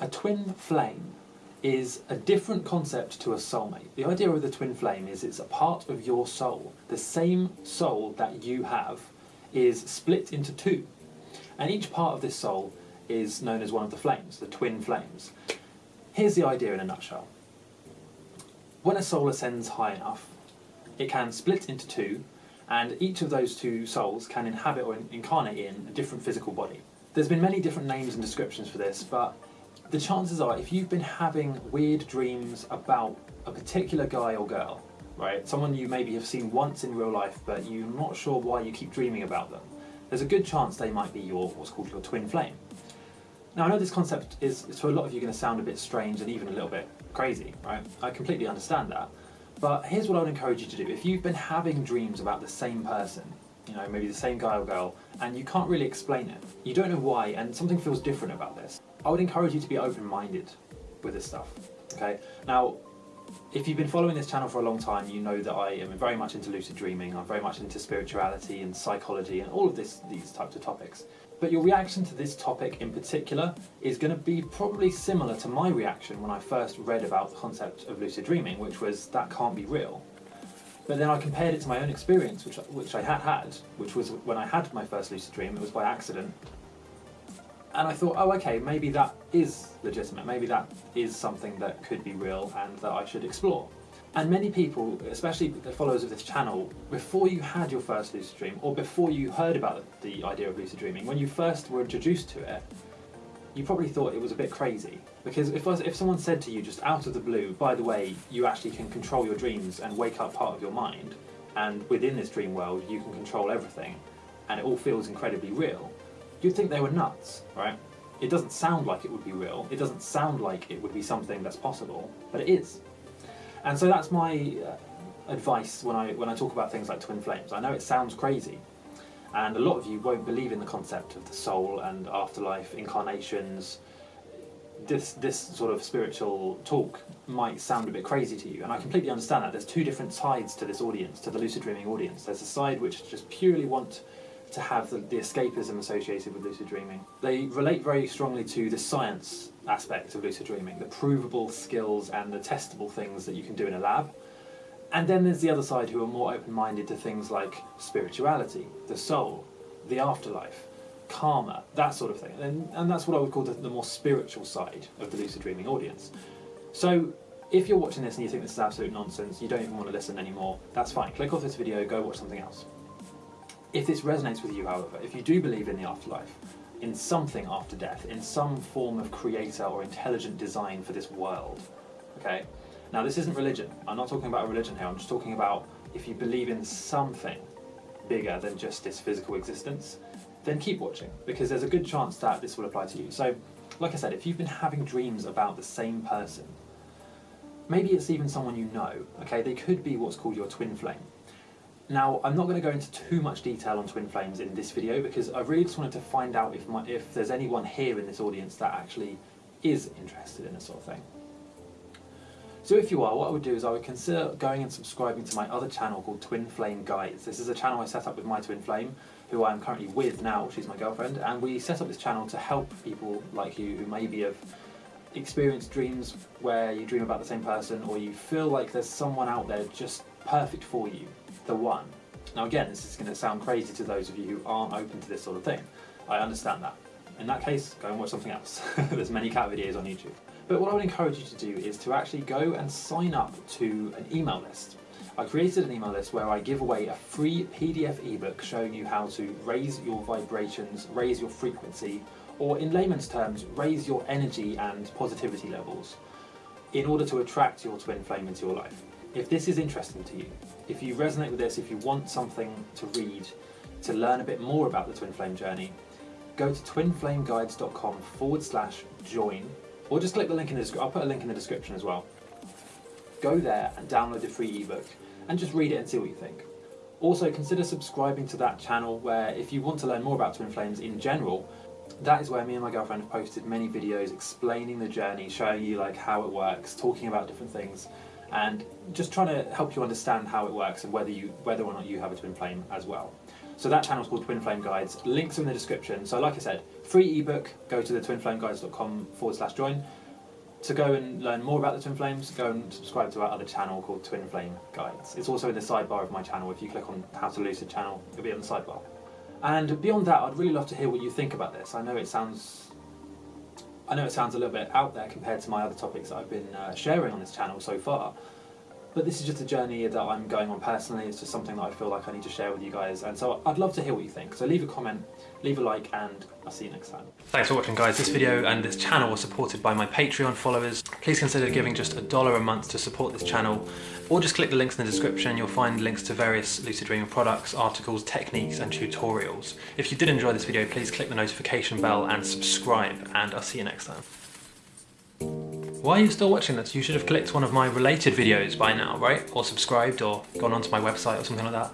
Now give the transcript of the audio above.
A twin flame is a different concept to a soulmate. The idea of the twin flame is it's a part of your soul. The same soul that you have is split into two. And each part of this soul is known as one of the flames, the twin flames. Here's the idea in a nutshell. When a soul ascends high enough, it can split into two, and each of those two souls can inhabit or incarnate in a different physical body. There's been many different names and descriptions for this, but the chances are if you've been having weird dreams about a particular guy or girl, right, someone you maybe have seen once in real life but you're not sure why you keep dreaming about them, there's a good chance they might be your what's called your twin flame. Now I know this concept is to a lot of you going to sound a bit strange and even a little bit crazy, right? I completely understand that. But here's what I would encourage you to do. If you've been having dreams about the same person, you know, maybe the same guy or girl, and you can't really explain it, you don't know why, and something feels different about this, I would encourage you to be open-minded with this stuff, okay? Now, if you've been following this channel for a long time, you know that I am very much into lucid dreaming, I'm very much into spirituality and psychology and all of this, these types of topics. But your reaction to this topic in particular is going to be probably similar to my reaction when I first read about the concept of lucid dreaming, which was that can't be real. But then I compared it to my own experience, which, which I had had, which was when I had my first lucid dream, it was by accident, and I thought, oh, okay, maybe that is legitimate. Maybe that is something that could be real and that I should explore. And many people, especially the followers of this channel, before you had your first lucid dream, or before you heard about the idea of lucid dreaming, when you first were introduced to it, you probably thought it was a bit crazy. Because if, if someone said to you just out of the blue, by the way, you actually can control your dreams and wake up part of your mind, and within this dream world you can control everything, and it all feels incredibly real, you'd think they were nuts, right? It doesn't sound like it would be real, it doesn't sound like it would be something that's possible, but it is. And so that's my uh, advice when I, when I talk about things like twin flames. I know it sounds crazy, and a lot of you won't believe in the concept of the soul and afterlife, incarnations. This, this sort of spiritual talk might sound a bit crazy to you, and I completely understand that. There's two different sides to this audience, to the lucid dreaming audience. There's a side which just purely want to have the, the, escapism associated with lucid dreaming. They relate very strongly to the science aspect of lucid dreaming, the provable skills and the testable things that you can do in a lab. And then there's the other side who are more open-minded to things like spirituality, the soul, the afterlife, karma, that sort of thing. And, and that's what I would call the, the more spiritual side of the lucid dreaming audience. So if you're watching this and you think this is absolute nonsense, you don't even want to listen anymore, that's fine. Click off this video, go watch something else. If this resonates with you, however, if you do believe in the afterlife, in something after death, in some form of creator or intelligent design for this world, okay? Now this isn't religion, I'm not talking about a religion here, I'm just talking about if you believe in something bigger than just this physical existence, then keep watching, because there's a good chance that this will apply to you. So, like I said, if you've been having dreams about the same person, maybe it's even someone you know, okay? They could be what's called your twin flame. Now, I'm not going to go into too much detail on twin flames in this video because I really just wanted to find out if, my, if there's anyone here in this audience that actually is interested in this sort of thing. So if you are, what I would do is I would consider going and subscribing to my other channel called Twin Flame Guides. This is a channel I set up with my twin flame, who I'm currently with now, she's my girlfriend, and we set up this channel to help people like you who maybe have experienced dreams where you dream about the same person or you feel like there's someone out there just perfect for you the one. Now again, this is going to sound crazy to those of you who aren't open to this sort of thing. I understand that. In that case, go and watch something else. There's many cat videos on YouTube. But what I would encourage you to do is to actually go and sign up to an email list. I created an email list where I give away a free PDF ebook showing you how to raise your vibrations, raise your frequency, or in layman's terms, raise your energy and positivity levels in order to attract your twin flame into your life. If this is interesting to you, if you resonate with this, if you want something to read, to learn a bit more about the Twin Flame journey, go to twinflameguides.com forward slash join, or just click the link in the description. I'll put a link in the description as well. Go there and download the free ebook and just read it and see what you think. Also consider subscribing to that channel where if you want to learn more about Twin Flames in general, that is where me and my girlfriend have posted many videos explaining the journey, showing you like how it works, talking about different things, and just trying to help you understand how it works and whether you whether or not you have a twin flame as well. So that channel is called Twin Flame Guides. Links are in the description. So like I said, free ebook, go to the twinflameguides.com forward slash join. To go and learn more about the Twin Flames, go and subscribe to our other channel called Twin Flame Guides. It's also in the sidebar of my channel. If you click on How to Lucid channel, it'll be on the sidebar. And beyond that, I'd really love to hear what you think about this. I know it sounds I know it sounds a little bit out there compared to my other topics that I've been uh, sharing on this channel so far, but this is just a journey that I'm going on personally. It's just something that I feel like I need to share with you guys, and so I'd love to hear what you think. So leave a comment, leave a like, and I'll see you next time. Thanks for watching, guys. This video and this channel was supported by my Patreon followers. Please consider giving just a dollar a month to support this channel, or just click the links in the description. You'll find links to various Lucid Dreaming products, articles, techniques, and tutorials. If you did enjoy this video, please click the notification bell and subscribe, and I'll see you next time. Why are you still watching this? You should have clicked one of my related videos by now, right? Or subscribed or gone onto my website or something like that.